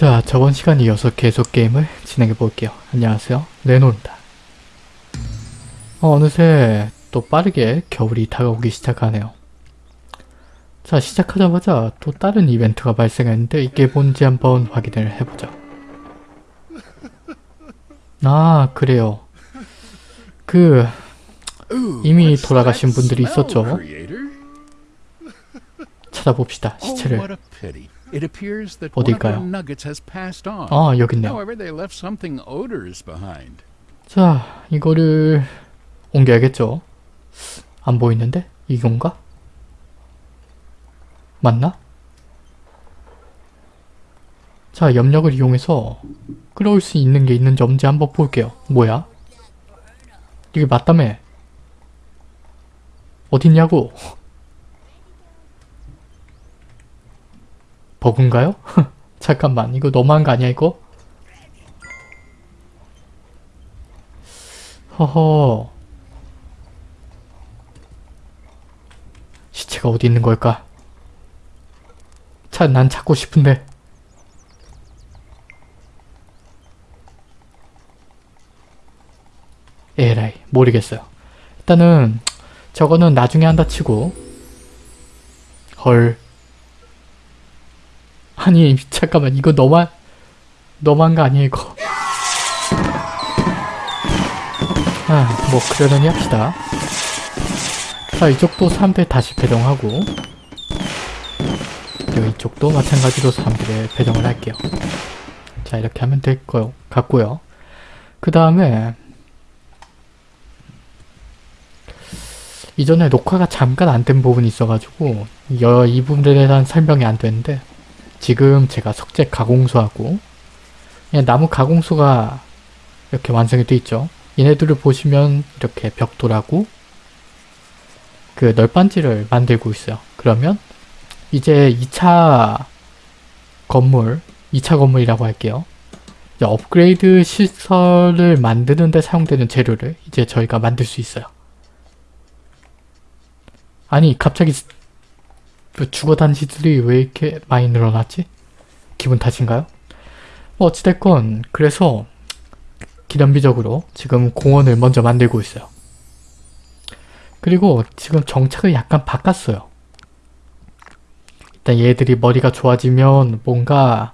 자, 저번 시간에 이어서 계속 게임을 진행해 볼게요. 안녕하세요. 레노입니다. 어, 어느새 또 빠르게 겨울이 다가오기 시작하네요. 자, 시작하자마자 또 다른 이벤트가 발생했는데 이게 뭔지 한번 확인을 해보자. 아, 그래요. 그 이미 돌아가신 분들이 있었죠. 찾아봅시다. 시체를. 어딜까요? 아, 여기 있네요. 자, 이거를 옮겨야겠죠? 안 보이는데? 이건가? 맞나? 자, 염력을 이용해서 끌어올 수 있는 게 있는지 없는지 한번 볼게요. 뭐야? 이게 맞다며? 어딨냐고? 버그인가요? 잠깐만 이거 너무한 거 아니야 이거? 허허 시체가 어디 있는 걸까? 참난 찾고 싶은데 에라이 모르겠어요 일단은 저거는 나중에 한다 치고 헐 아니 잠깐만. 이거 너만 너만 거 아니야 이거? 아뭐 그러려니 합시다. 자 이쪽도 사람들 다시 배정하고 이쪽도 마찬가지로 사람들을 배정을 할게요. 자 이렇게 하면 될 거 같고요. 그 다음에 이전에 녹화가 잠깐 안 된 부분이 있어가지고 이 부분에 대한 설명이 안 되는데 지금 제가 석재 가공소하고 나무 가공소가 이렇게 완성이 되어 있죠. 얘네들을 보시면 이렇게 벽돌하고 그 널빤지를 만들고 있어요. 그러면 이제 2차 건물, 2차 건물이라고 할게요. 업그레이드 시설을 만드는 데 사용되는 재료를 이제 저희가 만들 수 있어요. 아니 갑자기 죽어 단지들이 왜 이렇게 많이 늘어났지? 기분 탓인가요? 뭐 어찌됐건 그래서 기념비적으로 지금 공원을 먼저 만들고 있어요. 그리고 지금 정책을 약간 바꿨어요. 일단 얘들이 머리가 좋아지면 뭔가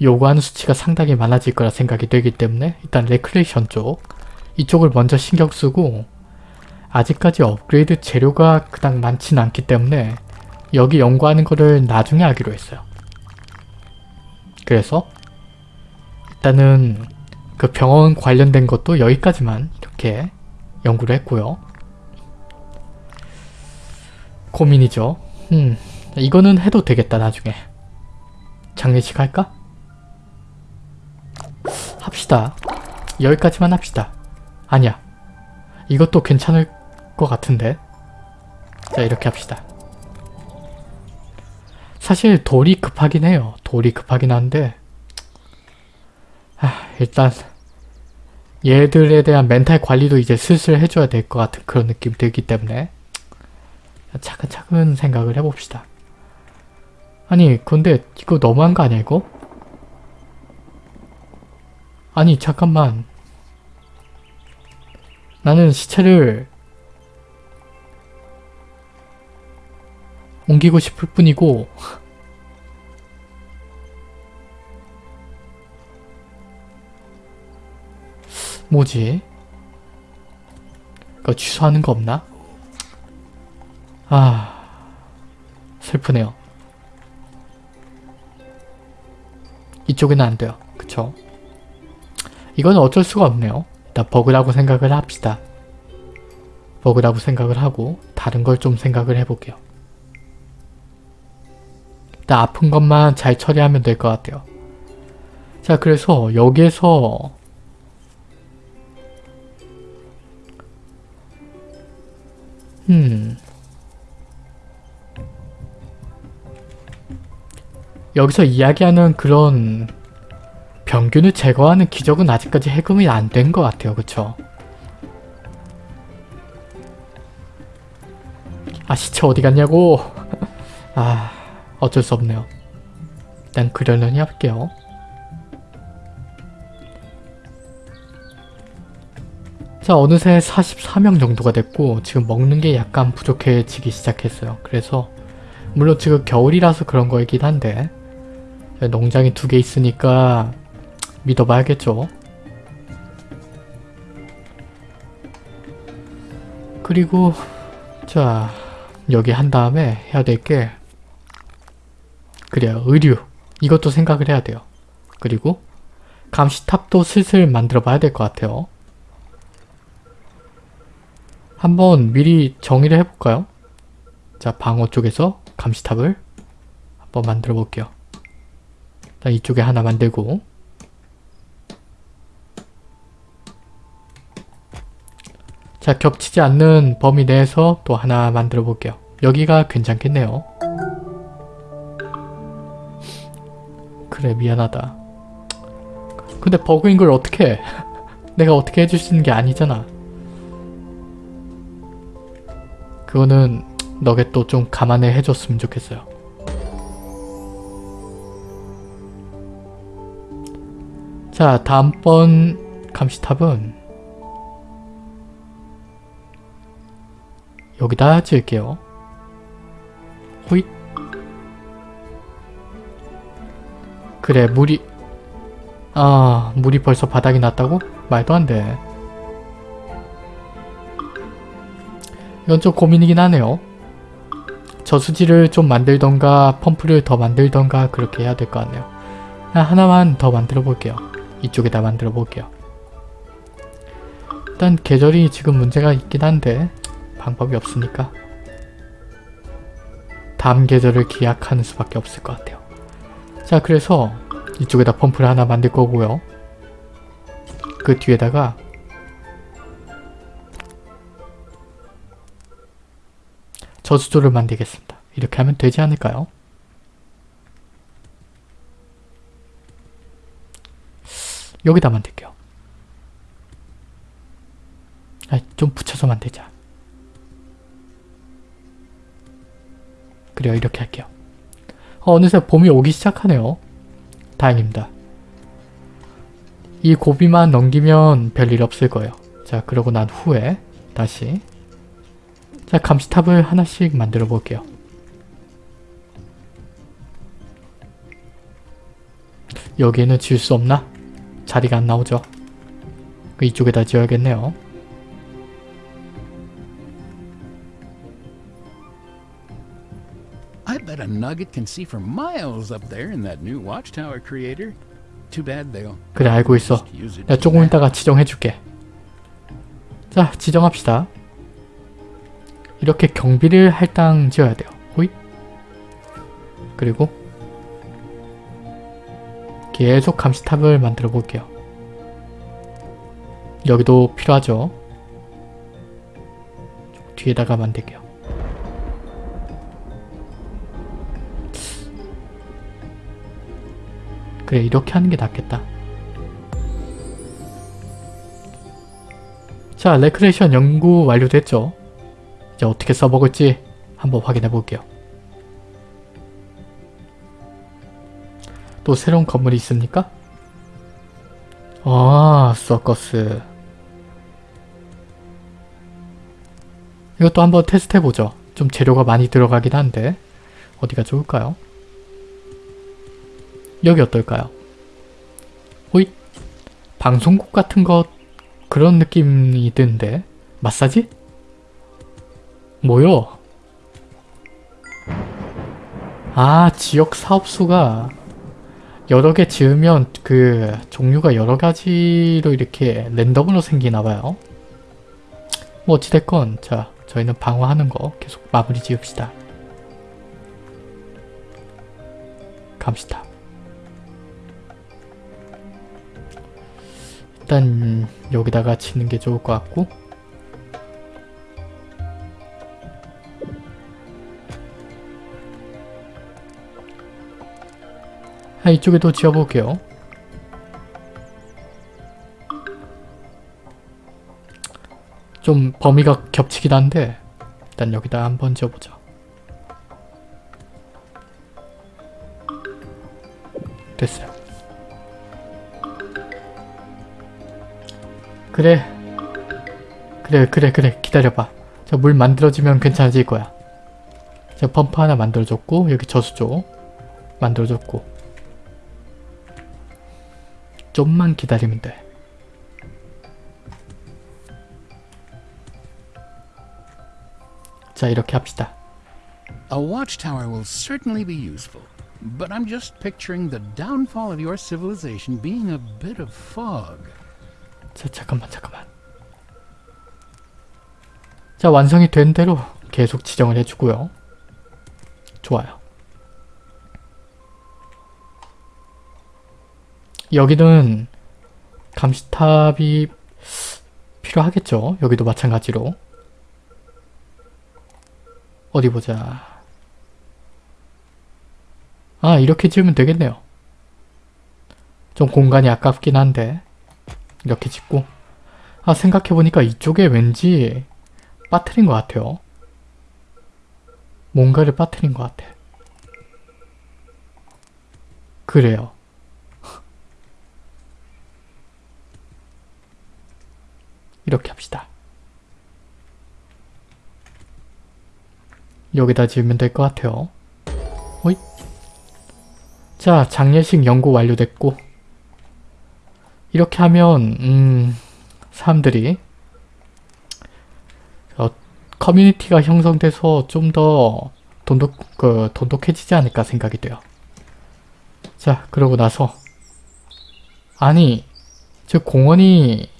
요구하는 수치가 상당히 많아질 거라 생각이 되기 때문에 일단 레크레이션 쪽 이쪽을 먼저 신경 쓰고 아직까지 업그레이드 재료가 그닥 많진 않기 때문에 여기 연구하는 거를 나중에 하기로 했어요. 그래서 일단은 그 병원 관련된 것도 여기까지만 이렇게 연구를 했고요. 고민이죠. 음, 이거는 해도 되겠다 나중에. 장례식 할까? 합시다. 여기까지만 합시다. 아니야. 이것도 괜찮을 것 같은데. 자 이렇게 합시다. 사실 돌이 급하긴 해요. 돌이 급하긴 한데 하, 일단 얘들에 대한 멘탈 관리도 이제 슬슬 해줘야 될 것 같은 그런 느낌이 들기 때문에 차근차근 생각을 해봅시다. 아니 근데 이거 너무한 거 아니야 이거? 아니 잠깐만 나는 시체를 옮기고 싶을 뿐이고 뭐지? 그거 취소하는 거 없나? 아... 슬프네요. 이쪽에는 안 돼요. 그쵸? 이건 어쩔 수가 없네요. 일단 버그라고 생각을 합시다. 버그라고 생각을 하고 다른 걸 좀 생각을 해볼게요. 일단 아픈 것만 잘 처리하면 될 것 같아요. 자 그래서 여기에서 음 여기서 이야기하는 그런 병균을 제거하는 기적은 아직까지 해금이 안 된 것 같아요. 그쵸? 아 시체 어디 갔냐고 아 어쩔 수 없네요. 일단 그려려니 할게요. 자 어느새 44명 정도가 됐고 지금 먹는 게 약간 부족해지기 시작했어요. 그래서 물론 지금 겨울이라서 그런 거이긴 한데 농장이 두 개 있으니까 믿어봐야겠죠. 그리고 자 여기 한 다음에 해야 될 게 그래요 의류 이것도 생각을 해야 돼요. 그리고 감시탑도 슬슬 만들어 봐야 될 것 같아요. 한번 미리 정의를 해볼까요? 자 방어 쪽에서 감시탑을 한번 만들어 볼게요. 자 이쪽에 하나 만들고 자 겹치지 않는 범위 내에서 또 하나 만들어 볼게요. 여기가 괜찮겠네요. 그래 미안하다. 근데 버그인 걸 어떻게 해? 내가 어떻게 해줄 수 있는 게 아니잖아. 그거는 너게 또좀 감안해 해줬으면 좋겠어요. 자 다음번 감시탑은 여기다 지을게요. 호잇 그래 물이 아 물이 벌써 바닥이 났다고? 말도 안 돼. 이건 좀 고민이긴 하네요. 저수지를 좀 만들던가 펌프를 더 만들던가 그렇게 해야 될 것 같네요. 하나만 더 만들어 볼게요. 이쪽에다 만들어 볼게요. 일단 계절이 지금 문제가 있긴 한데 방법이 없으니까 다음 계절을 기약하는 수밖에 없을 것 같아요. 자 그래서 이쪽에다 펌프를 하나 만들 거고요. 그 뒤에다가 저수조를 만들겠습니다. 이렇게 하면 되지 않을까요? 여기다 만들게요. 아, 좀 붙여서 만들자. 그래요, 이렇게 할게요. 어, 어느새 봄이 오기 시작하네요. 다행입니다. 이 고비만 넘기면 별일 없을 거예요. 자, 그러고 난 후에 다시 자, 감시탑을 하나씩 만들어 볼게요. 여기에는 지을 수 없나? 자리가 안 나오죠. 그 이쪽에다 지어야겠네요. A nugget can see for miles up there in that new watchtower creator. Too bad they'll 그래 알고 있어. for 조금 that. 있다가 지정해줄게. 자 지정합시다. 이렇게 경비를 할당 지어야 돼요. 호잇. 그리고 계속 감시탑을 만들어 볼게요. 여기도 필요하죠. 뒤에다가 만들게요. 그래 이렇게 하는 게 낫겠다. 자 레크레이션 연구 완료됐죠? 이제 어떻게 써먹을지 한번 확인해 볼게요. 또 새로운 건물이 있습니까? 아 서커스 이것도 한번 테스트 해보죠. 좀 재료가 많이 들어가긴 한데 어디가 좋을까요? 여기 어떨까요? 호잇 방송국 같은 것 그런 느낌이 드는데 마사지? 뭐요? 아 지역 사업소가 여러 개 지으면 그 종류가 여러 가지로 이렇게 랜덤으로 생기나봐요. 뭐 어찌됐건 자 저희는 방어하는 거 계속 마무리 지읍시다. 감시탑 일단 여기다가 치는 게 좋을 것 같고 아, 이쪽에도 지어볼게요. 좀 범위가 겹치긴 한데 일단 여기다 한번 지어보자. 됐어요. 그래 그래 그래 그래 기다려봐. 자 물 만들어지면 괜찮아질 거야. 자 펌프 하나 만들어줬고 여기 저수조 만들어줬고 좀만 기다리면 돼. 자 이렇게 합시다. A watchtower will certainly be useful, but I'm just picturing the downfall of your civilization being a bit of fog. 자 잠깐만 잠깐만. 자 완성이 된 대로 계속 지정을 해주고요. 좋아요. 여기는 감시탑이 필요하겠죠. 여기도 마찬가지로. 어디 보자. 아 이렇게 지으면 되겠네요. 좀 공간이 아깝긴 한데 이렇게 짓고 아 생각해보니까 이쪽에 왠지 빠트린 것 같아요. 뭔가를 빠트린 것 같아. 그래요. 이렇게 합시다. 여기다 지으면 될 것 같아요. 어이? 자, 장례식 연구 완료됐고 이렇게 하면 음, 사람들이 어, 커뮤니티가 형성돼서 좀 더 돈독, 그, 돈독해지지 않을까 생각이 돼요. 자, 그러고 나서 아니, 저 공원이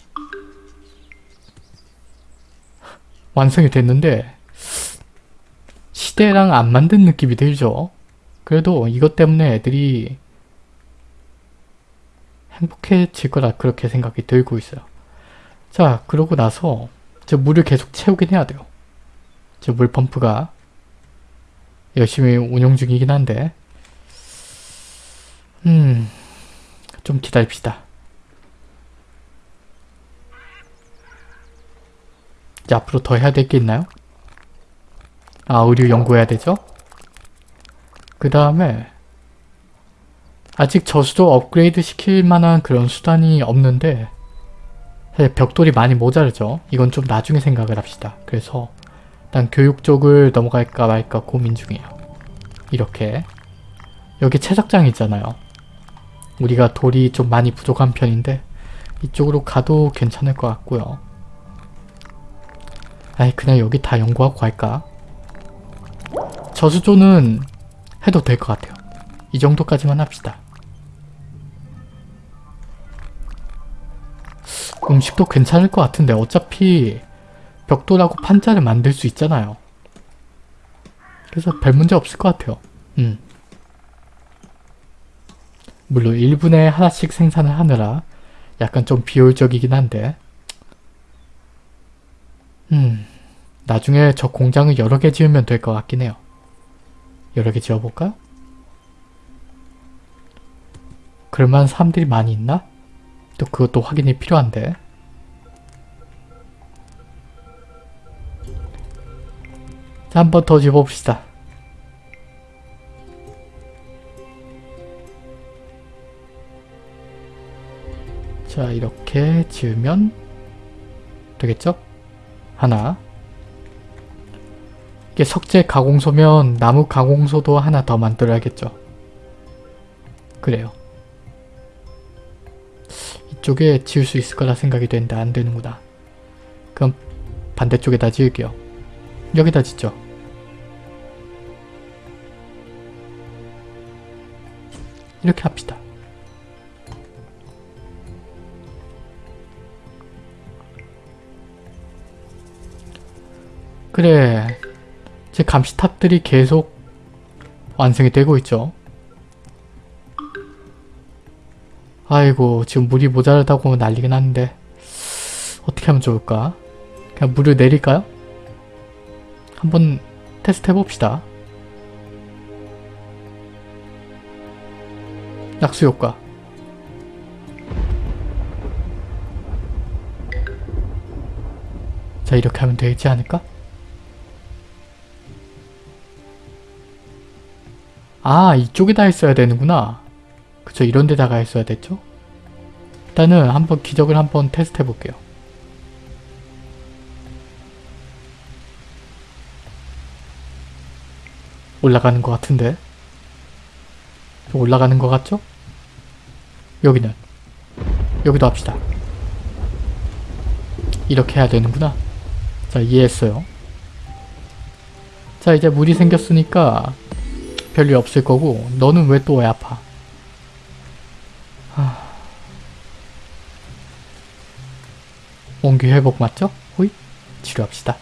완성이 됐는데 시대랑 안 만든 느낌이 들죠? 그래도 이것 때문에 애들이 행복해질 거라 그렇게 생각이 들고 있어요. 자, 그러고 나서 저 물을 계속 채우긴 해야 돼요. 저 물 펌프가 열심히 운영 중이긴 한데 음... 좀 기다립시다. 이제 앞으로 더 해야 될 게 있나요? 아, 의류 연구해야 되죠? 그 다음에 아직 저수도 업그레이드 시킬 만한 그런 수단이 없는데 사실 벽돌이 많이 모자르죠. 이건 좀 나중에 생각을 합시다. 그래서 일단 교육 쪽을 넘어갈까 말까 고민 중이에요. 이렇게 여기 채석장 있잖아요. 우리가 돌이 좀 많이 부족한 편인데 이쪽으로 가도 괜찮을 것 같고요. 아이 그냥 여기 다 연구하고 갈까? 저수조는 해도 될 것 같아요. 이 정도까지만 합시다. 음식도 괜찮을 것 같은데 어차피 벽돌하고 판자를 만들 수 있잖아요. 그래서 별 문제 없을 것 같아요. 음. 물론 1분에 하나씩 생산을 하느라 약간 좀 비효율적이긴 한데 음 나중에 저 공장을 여러 개 지으면 될 것 같긴 해요. 여러 개 지어볼까? 그럴만한 사람들이 많이 있나? 또 그것도 확인이 필요한데 자, 한 번더 지어봅시다. 자, 이렇게 지으면 되겠죠? 하나 이게 석재 가공소면 나무 가공소도 하나 더 만들어야겠죠. 그래요. 이쪽에 지을 수 있을 거라 생각이 되는데 안 되는구나. 그럼 반대쪽에다 지을게요. 여기다 짓죠. 이렇게 합시다. 그래. 제 감시탑들이 계속 완성이 되고 있죠. 아이고 지금 물이 모자라다고 난리긴 한데 어떻게 하면 좋을까? 그냥 물을 내릴까요? 한번 테스트 해봅시다. 약수 효과 자 이렇게 하면 되지 않을까? 아 이쪽에다 했어야 되는구나 그쵸 이런 데다가 했어야 됐죠? 일단은 한번 기적을 한번 테스트 해볼게요. 올라가는 것 같은데? 올라가는 것 같죠? 여기는 여기도 합시다. 이렇게 해야 되는구나. 자 이해했어요. 자 이제 물이 생겼으니까 별일 없을 거고 너는 왜 또 왜 아파? 원기 회복 맞죠? 호잇 치료합시다.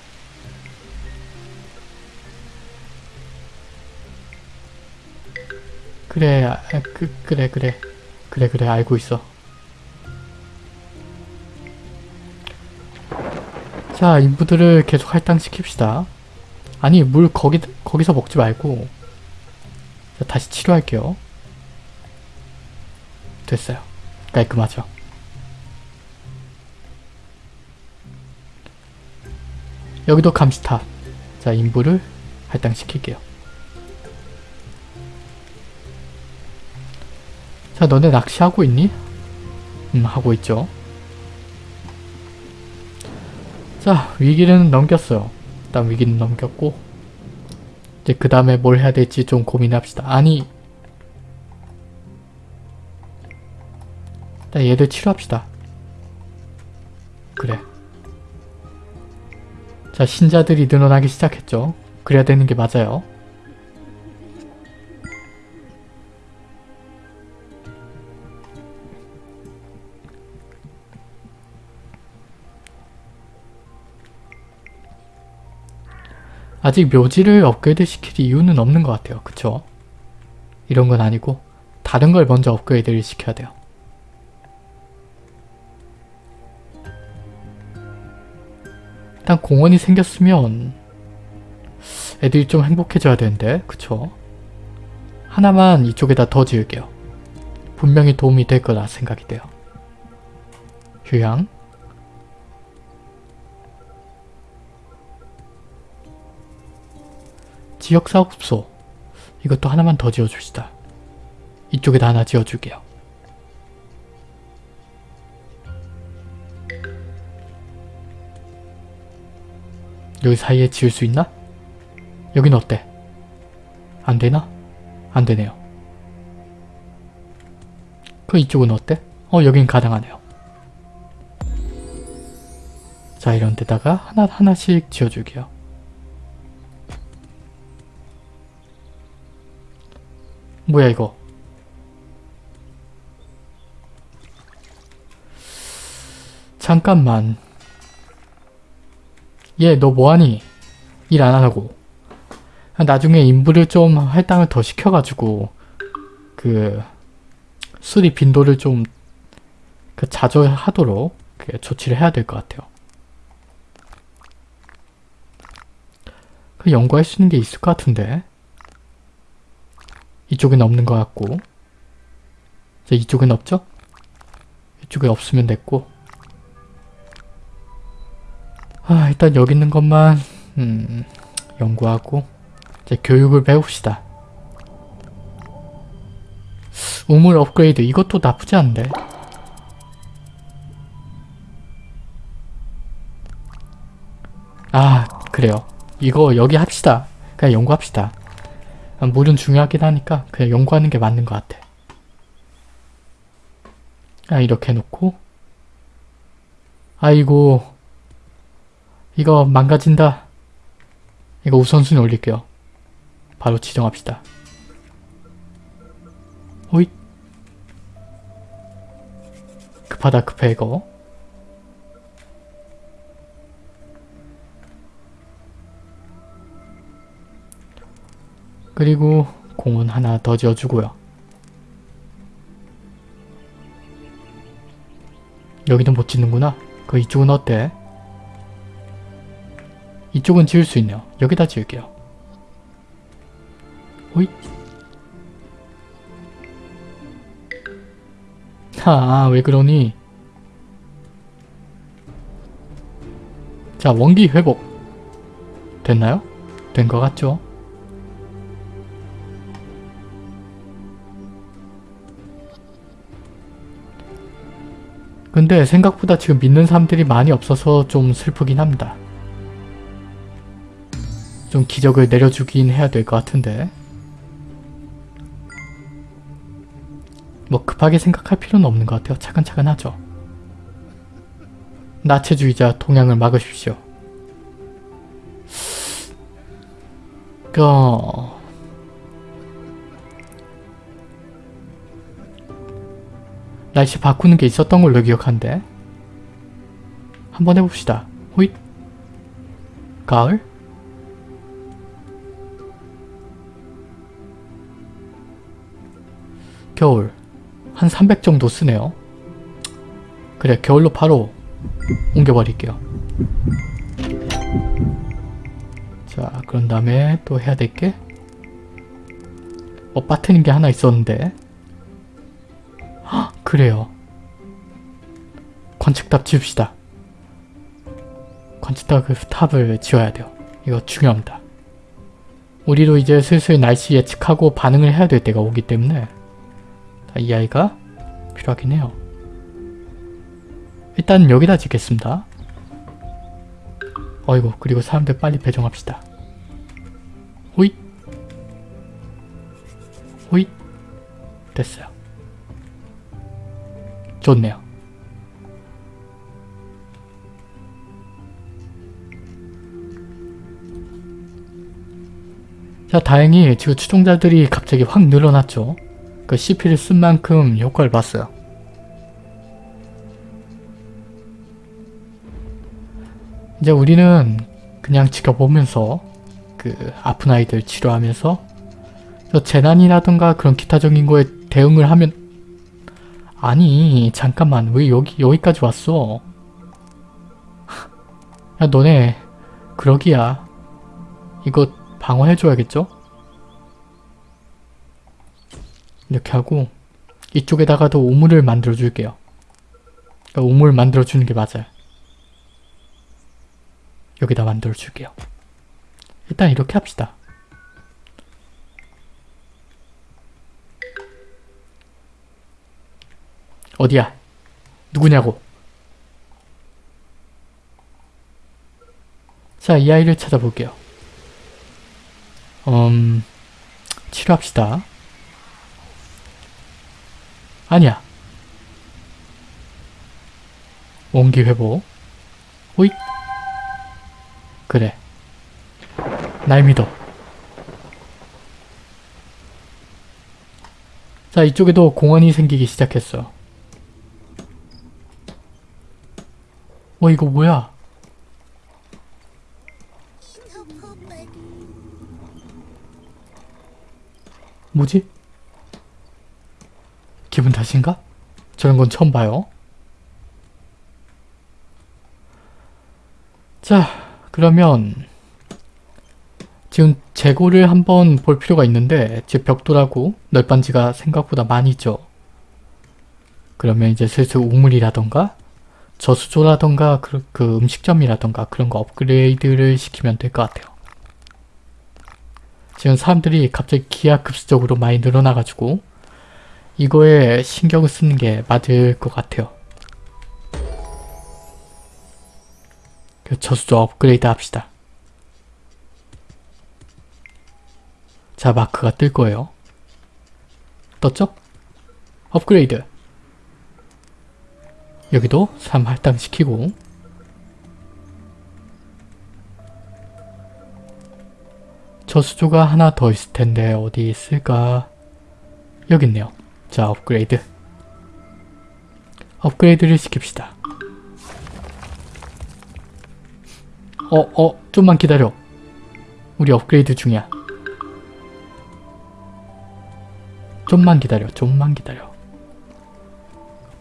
그래 아, 그, 그래 그래. 그래 그래 알고 있어. 자 인부들을 계속 할당시킵시다. 아니 물 거기 거기서 먹지 말고. 자, 다시 치료할게요. 됐어요. 깔끔하죠 여기도 감시탑 자 인부를 할당시킬게요. 자 너네 낚시하고 있니? 음 하고 있죠. 자 위기는 넘겼어요. 일단 위기는 넘겼고 이제 그 다음에 뭘 해야 될지 좀 고민합시다. 아니 일단 얘들 치료합시다 자 신자들이 늘어나기 시작했죠 그래야 되는 게 맞아요 아직 묘지를 업그레이드 시킬 이유는 없는 것 같아요. 그쵸? 이런 건 아니고 다른 걸 먼저 업그레이드를 시켜야 돼요. 일단 공원이 생겼으면 애들이 좀 행복해져야 되는데 그쵸? 하나만 이쪽에다 더 지을게요. 분명히 도움이 될 거라 생각이 돼요. 휴양 지역사업소 이것도 하나만 더 지어줍시다. 이쪽에다 하나 지어줄게요. 여기 사이에 지을 수 있나? 여긴 어때? 안되나? 안되네요. 그 이쪽은 어때? 어 여긴 가능하네요. 자 이런 데다가 하나 하나씩 지어줄게요. 뭐야 이거 잠깐만 얘 너 뭐하니? 일 안 하고 나중에 인부를 좀 할당을 더 시켜가지고 그 수리 빈도를 좀 그 자주 하도록 그 조치를 해야 될 것 같아요. 그 연구할 수 있는 게 있을 것 같은데 이쪽엔 없는 것 같고 자, 이쪽엔 없죠? 이쪽에 없으면 됐고 아 일단 여기 있는 것만 음, 연구하고 이제 교육을 배웁시다. 우물 업그레이드 이것도 나쁘지 않은데. 아 그래요. 이거 여기 합시다. 그냥 연구합시다. 아, 물은 중요하긴 하니까 그냥 연구하는 게 맞는 것 같아. 아 이렇게 해놓고. 아이고 이거 망가진다. 이거 우선순위 올릴게요. 바로 지정합시다. 호잇 급하다 급해 이거 그리고 공원 하나 더 지어주고요. 여기는 못 짓는구나. 그 이쪽은 어때? 이쪽은 지을 수 있네요. 여기다 지을게요. 호잇 아, 왜 그러니? 자, 원기 회복. 됐나요? 된 것 같죠? 근데 생각보다 지금 믿는 사람들이 많이 없어서 좀 슬프긴 합니다. 좀좀 기적을 내려주긴 해야 될 것 같은데 뭐 급하게 생각할 필요는 없는 것 같아요. 차근차근 하죠. 나체주의자 동향을 막으십시오. 그... 날씨 바꾸는 게 있었던 걸로 기억한데 한번 해봅시다. 호잇 가을 겨울 한 300 정도 쓰네요. 그래 겨울로 바로 옮겨버릴게요. 자 그런 다음에 또 해야 될 게 어, 빠트린 게 하나 있었는데 헉, 그래요. 관측탑 지읍시다. 관측탑 그 탑을 지어야 돼요. 이거 중요합니다. 우리도 이제 슬슬 날씨 예측하고 반응을 해야 될 때가 오기 때문에 자, 이 아이가 필요하긴 해요. 일단 여기다 짓겠습니다. 어이구 그리고 사람들 빨리 배정합시다. 호잇 호잇 됐어요. 좋네요. 자 다행히 지금 추종자들이 갑자기 확 늘어났죠. 그 CP를 쓴 만큼 효과를 봤어요. 이제 우리는 그냥 지켜보면서 그 아픈 아이들 치료하면서 저 재난이라든가 그런 기타적인 거에 대응을 하면 아니 잠깐만 왜 여기 여기까지 왔어? 야 너네 그러기야 이거 방어해줘야겠죠? 이렇게 하고 이쪽에다가도 우물을 만들어 줄게요. 그러니까 우물 만들어 주는 게 맞아요. 여기다 만들어 줄게요. 일단 이렇게 합시다. 어디야? 누구냐고? 자, 이 아이를 찾아볼게요. 음... 치료합시다. 아니야. 원기 회복. 호잇. 그래. 날 믿어. 자, 이쪽에도 공원이 생기기 시작했어. 어, 이거 뭐야? 뭐지? 기분 탓인가? 저런 건 처음 봐요. 자, 그러면 지금 재고를 한번 볼 필요가 있는데 지금 벽돌하고 널빤지가 생각보다 많이 있죠. 그러면 이제 슬슬 우물이라던가 저수조라던가 그, 그 음식점이라던가 그런 거 업그레이드를 시키면 될 것 같아요. 지금 사람들이 갑자기 기하급수적으로 많이 늘어나가지고 이거에 신경을 쓰는 게 맞을 것 같아요. 그 저수조 업그레이드 합시다. 자, 마크가 뜰 거예요. 떴죠? 업그레이드. 여기도 3 할당시키고 저수조가 하나 더 있을 텐데 어디 있을까? 여기 있네요. 자, 업그레이드. 업그레이드를 시킵시다. 어, 어, 좀만 기다려. 우리 업그레이드 중이야. 좀만 기다려, 좀만 기다려.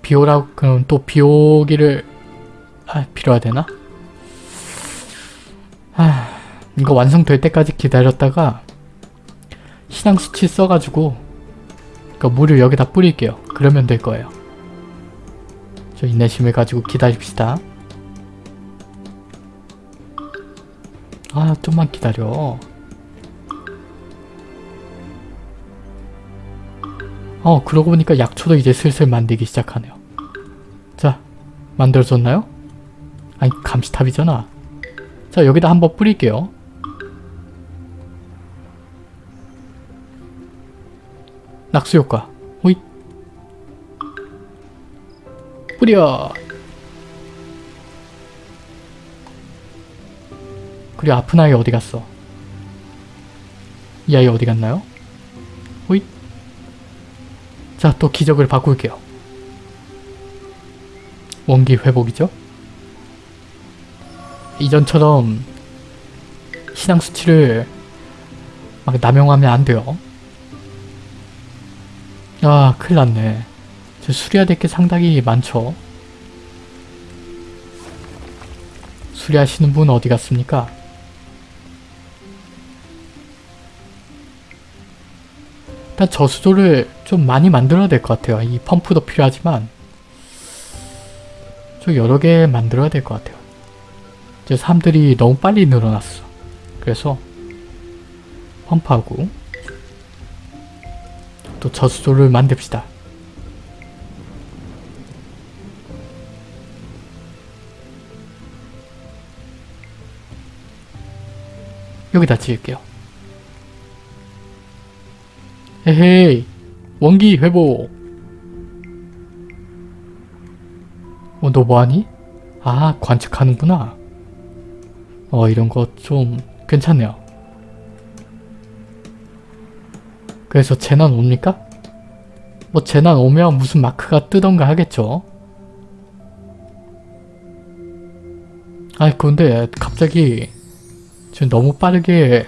비오라고, 그럼 또 비오기를, 아, 필요하되나? 아, 이거 완성될 때까지 기다렸다가, 신앙 수치 써가지고, 그 물을 여기다 뿌릴게요. 그러면 될 거예요. 저 인내심을 가지고 기다립시다. 아, 좀만 기다려. 어, 그러고 보니까 약초도 이제 슬슬 만들기 시작하네요. 자, 만들어졌나요? 아니, 감시탑이잖아. 자, 여기다 한번 뿌릴게요. 낙수 효과. 호잇. 뿌려. 그리고 아픈 아이 어디 갔어? 이 아이 어디 갔나요? 호잇. 자, 또 기적을 바꿀게요. 원기 회복이죠? 이전처럼 신앙 수치를 막 남용하면 안 돼요. 아, 큰일 났네. 저 수리해야 될 게 상당히 많죠. 수리하시는 분 어디 갔습니까? 일단 저수조를 좀 많이 만들어야 될 것 같아요. 이 펌프도 필요하지만 좀 여러 개 만들어야 될 것 같아요. 이제 사람들이 너무 빨리 늘어났어. 그래서 펌프하고 또 저수조를 만듭시다. 여기다 지을게요. 헤헤이 원기 회복 어, 너 뭐하니? 아 관측하는구나 어 이런 거 좀 괜찮네요 그래서 재난 옵니까? 뭐 재난 오면 무슨 마크가 뜨던가 하겠죠 아이 근데 갑자기 지금 너무 빠르게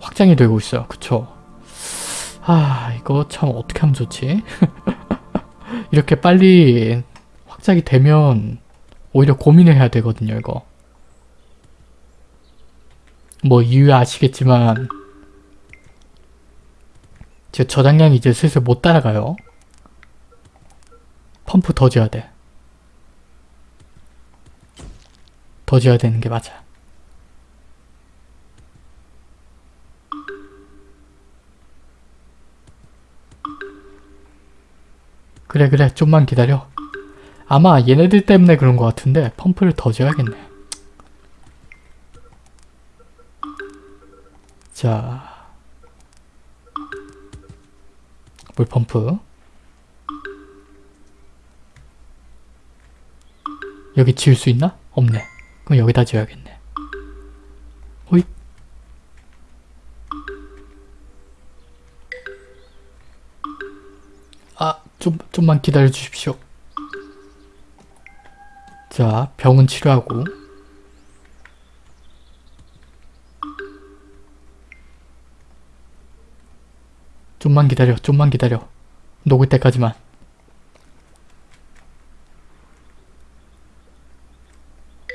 확장이 되고 있어요. 그쵸? 아 이거 참 어떻게 하면 좋지? 이렇게 빨리 확장이 되면 오히려 고민을 해야 되거든요. 이거 뭐 이유 아시겠지만 제 저장량이 이제 슬슬 못 따라가요. 펌프 더 지어야 돼. 더 지어야 되는 게 맞아. 그래 그래 좀만 기다려 아마 얘네들 때문에 그런 것 같은데 펌프를 더 지어야겠네 자 물펌프 여기 지을 수 있나? 없네 그럼 여기다 지어야겠네 호잇 아, 좀, 좀만 기다려 주십시오. 자, 병은 치료하고. 좀만 기다려, 좀만 기다려. 녹을 때까지만.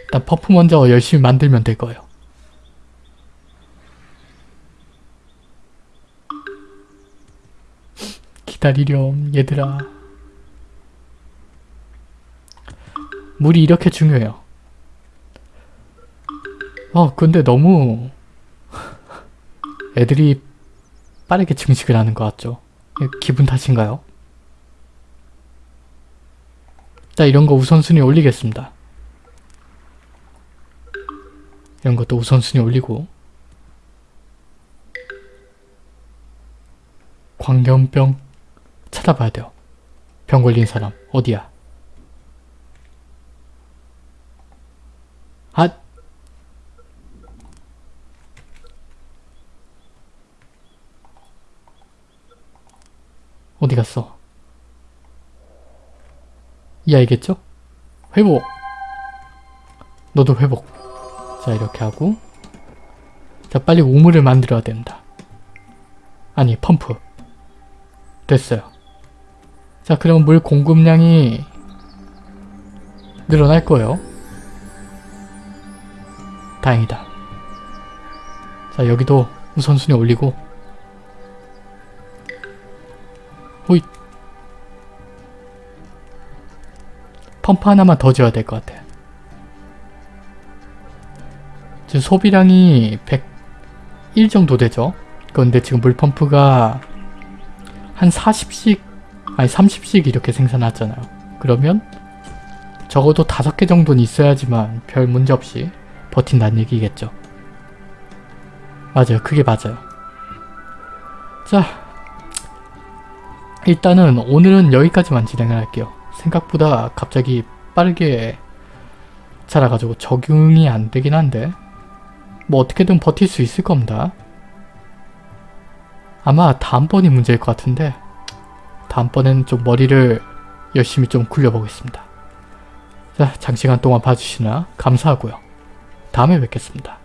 일단 퍼프 먼저 열심히 만들면 될 거예요. 기다리렴 얘들아 물이 이렇게 중요해요 어 근데 너무 애들이 빠르게 증식을 하는 것 같죠 이거 기분 탓인가요? 자 이런 거 우선순위 올리겠습니다 이런 것도 우선순위 올리고 광견병 찾아봐야 돼요. 병 걸린 사람 어디야? 아! 어디 갔어? 이 아이겠죠? 회복! 너도 회복. 자 이렇게 하고 자 빨리 우물을 만들어야 된다. 아니 펌프. 됐어요. 자 그럼 물 공급량이 늘어날 거예요. 다행이다. 자 여기도 우선순위 올리고 호잇 펌프 하나만 더 지어야 될 것 같아. 지금 소비량이 101 정도 되죠? 그런데 지금 물펌프가 한 40씩 아니 30씩 이렇게 생산하잖아요. 그러면 적어도 5개 정도는 있어야지만 별 문제 없이 버틴다는 얘기겠죠. 맞아요. 그게 맞아요. 자, 일단은 오늘은 여기까지만 진행을 할게요. 생각보다 갑자기 빠르게 자라가지고 적응이 안 되긴 한데 뭐 어떻게든 버틸 수 있을 겁니다. 아마 다음번이 문제일 것 같은데 다음번엔 좀 머리를 열심히 좀 굴려보겠습니다. 자, 장시간 동안 봐주시나 감사하고요. 다음에 뵙겠습니다.